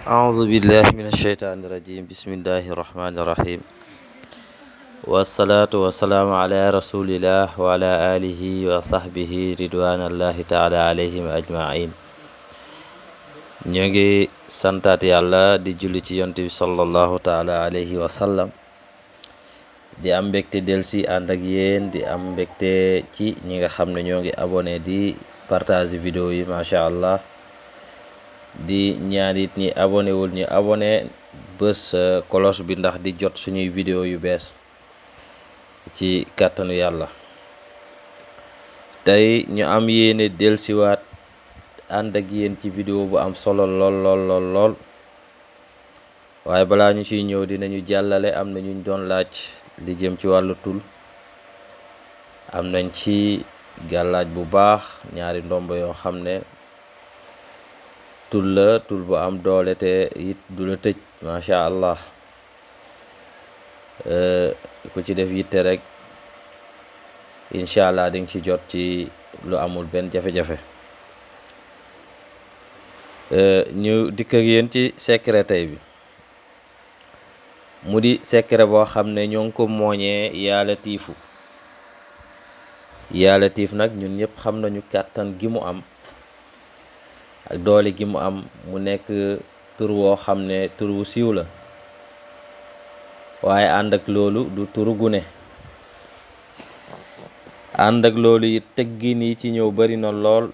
أعوذ بالله من الشيطان الرجيم بسم الله الرحمن الرحيم والصلاة والسلام على رسول الله وعلى آله وصحبه رضوان الله تعالى عليهم أجمعين ñoo ngi santaat yàlla di julli ci yonent bi sallallahu taala alayhi wa sallam di am mbégte del si ànd ak yéen di am mbégte ci ñi nga xam ne ñoo ngi abonné di partage vidéo yi macha allah di ñaan it ñi abonné wul ñi abonné bés cloche bi ndax di jot suñuy vidéo yu bees ci kàttanu yàlla tey ñu am yéene delsiwaat ànd ak yéen ci vidéo bu am solo lool lool lool lool waaye balaa ñu ciy ñëw dinañu jàllale am na ñu doon laaj li jëm ci wàllu tul. Am nañ ci gàllaaj bu baax ñaari ndombo yoo xam ne tul la tul bu am doole te it du la tëj macha allah. Ku ci def yitte rek incha allah di nga ci jot ci lu amul benn jafe-jafe. Ñu dikk ak ci secret tey bi. Mu di secret boo xam ne ñoo ngi ko mooñee yaa tiifu. Yaa tiif nag ñun ñëpp xam nañu kàttan gi mu am. ak doole gi mu am mu nekk tur woo xam ne tur wu siiw la. Waaye ànd ak loolu du turu gune ànd ak loolu it teggin yi ci ñëw bari na lool.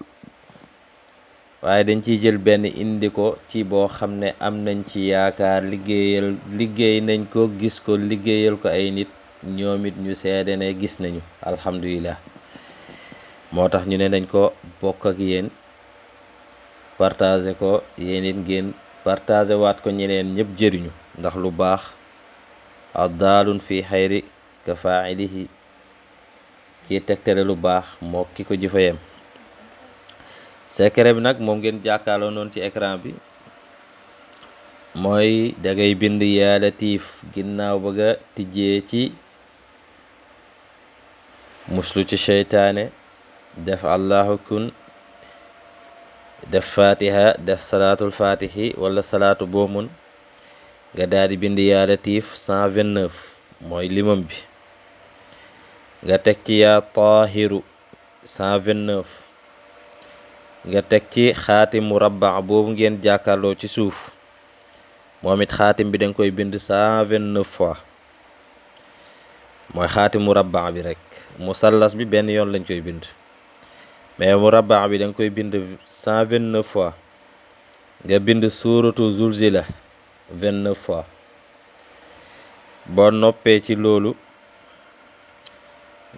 Waaye dañ ciy jël benn indi ko ci boo xam ne am nañ ci yaakaar liggéeyal liggéey nañ ko gis ko liggéeyal ko ay nit. Ñoom it ñu seede ne gis nañu. Alhamdulilah moo tax ñu ne nañ ko bokk ak yéen. partagé ko yeneen ngeen partagé waat ko ñeneen ñëpp jëriñu. Ndax lu baax addaalun fi xayri ka failihi kii tegtale lu baax moo ki ko jëfayam. Secret bi nag moom ngeen jàkkaarloo noonu ci écran bi mooy dangay bind yaa latiif ginnaaw bëgg a tijjee ci muslu ci seytaane def allahu kun def fatiha def salaatul fatihi wala salaatu boomun nga daal di bind yaa latiif 129 mooy limam bi. Nga teg ci yaa taahiru 129 nga teg ci xaatimu murabba boobu ngeen jàkkaarloo ci suuf. Moom it xaatim bi danga koy bind 129 fois. Mooy xaatim murabba bi rek. Musallas bi benn yoon lañ koy bind. mais murabba bi danga koy bind cent vingt neuf fois. Nga bind suuratu zulzila vingt neuf fois. Boo noppee ci loolu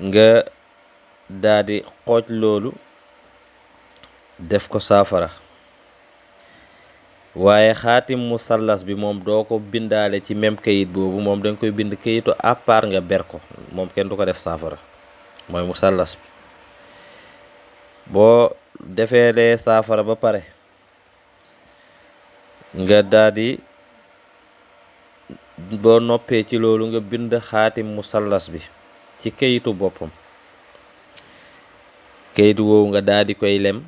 nga daa di xooj loolu def ko saafara. Waaye xaatim musallas bi moom doo ko bindaale ci même kayit boobu moom danga koy bind kayitu à part nga ber ko. Moom kenn du ko def saafara. Mooy musallas bi. Boo defee lee saafara ba pare nga daldi boo noppee ci loolu nga bind xaatim musallas bi ci kayitu boppam. Kayitu woowu nga daldi koy lem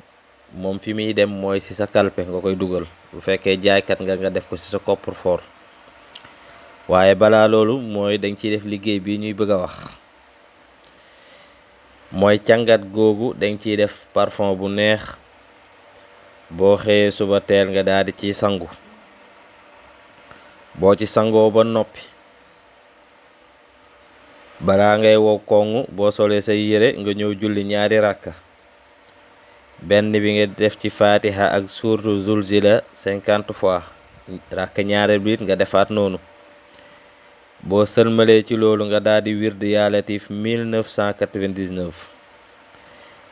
moom fi muy dem mooy ci sa kalpe nga koy dugal. Bu fekkee jaaykat nga nga def ko ci sa coffre-fort. Waaye balaa loolu mooy dañ ciy def liggéey bi ñuy bëgg wax mooy càngat googu dañ ciy def parfum bu neex. Boo xëyee suba teel nga daal ciy sangu. Boo ci sangoo ba noppi balaa ngay wow koŋŋ boo solee say yére nga ñëw julli ñaari rakka. Benn bi nga def ci fatiha ak suurtu zulzila cinquante fois. Rakka ñaareel bi nga defaat noonu. Boo sëlmalee ci loolu nga daal di wird yaa latif 1999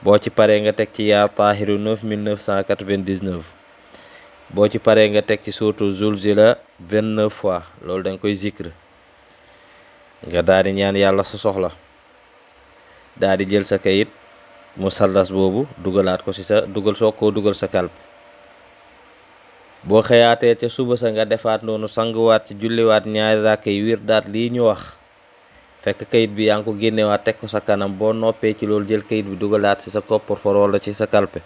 boo ci paree nga teg ci yaa taahiru 9999 boo ci paree nga teg ci suurtu zulzila 29 fois loolu da nga koy zikr. Nga daal di ñaan yàlla sa soxla. Daal di jël sa kayit musallas boobu dugalaat ko ci sa dugal soo koo dugal sa kalp boo xëyaatee ca suba sa nga defaat noonu sanguwaat ci julliwaat ñaari ràkk wir daat lii ñu wax. Fekk kayit bi yaa ngi ko génnewaat teg ko sa kanam boo noppee ci loolu jël kayit bi dugalaat ci sa ci sa kalpe.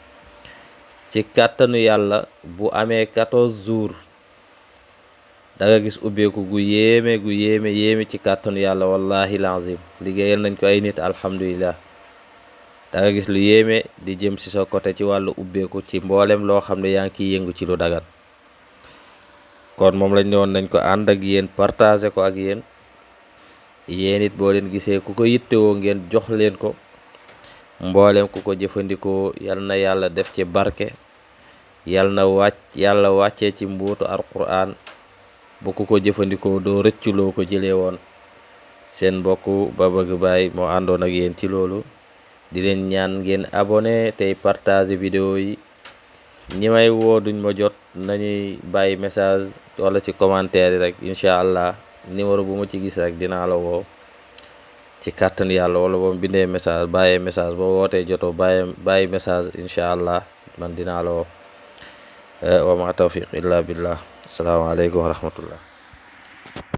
Ci kàttanu yàlla bu amee 14 jours da nga gis ubbeeku gu yéeme gu yéeme yéeme ci kàttanu yàlla wallahi lazim liggéeyal nañ ko ay nit alhamdulillah da nga gis lu yéeme di jëm si sa côté ci wàllu ubbeeku ci mboolem loo xam ne yaa ngi ciy yëngu ci lu dagan kon moom lañ ne woon nañ ko ànd ak yéen partager ko ak yéen. Yéen it boo leen gisee ku ko yittewoo ngeen jox leen ko. Mboolem ku ko jëfandikoo yal na def ci barke. Yal na wàcc yàlla ci mbuutu alquran bu ku ko jëfandikoo doo rëcculoo ko jëlee woon. Seen mbokk ba bëgg baay moo ak yéen ci loolu. Di leen ñaan ngeen abonné tey partager vidéo yi ñi may woo duñ ma jot nañuy bàyyi message wala ci commentaire rek incha allah numéro bu ma ci gis rek dinaa la woo ci kàttan yàlla wala boo bindee message bàyyee message boo wootee jotoo bàyyi bàyyi message incha allah man dinaa la woo. Wa ma tawfiq illa billah. Asalaamaaleykum wa rahmatullah